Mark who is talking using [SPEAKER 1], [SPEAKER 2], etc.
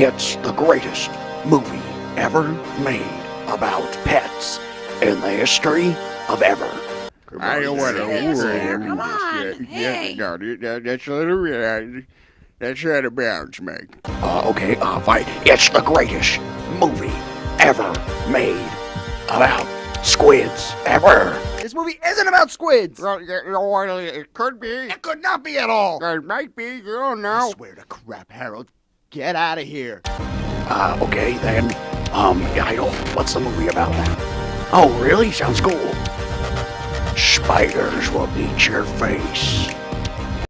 [SPEAKER 1] It's the greatest movie ever made about pets in the history of ever.
[SPEAKER 2] I don't want to
[SPEAKER 3] Yes, come on,
[SPEAKER 2] yet.
[SPEAKER 3] hey.
[SPEAKER 2] Yeah, no, that, that's a little, uh, that's out of bounds, Mike.
[SPEAKER 1] Uh, okay, uh, fine. It's the greatest movie ever made about squids ever.
[SPEAKER 4] This movie isn't about squids.
[SPEAKER 2] Well, yeah, you know what, it could be.
[SPEAKER 4] It could not be at all.
[SPEAKER 2] It might be, you don't know.
[SPEAKER 4] I
[SPEAKER 2] know.
[SPEAKER 4] swear to crap, Harold. Get out of here.
[SPEAKER 1] Uh, okay, then. Um, I don't. What's the movie about then? Oh, really? Sounds cool. Spiders will eat your face.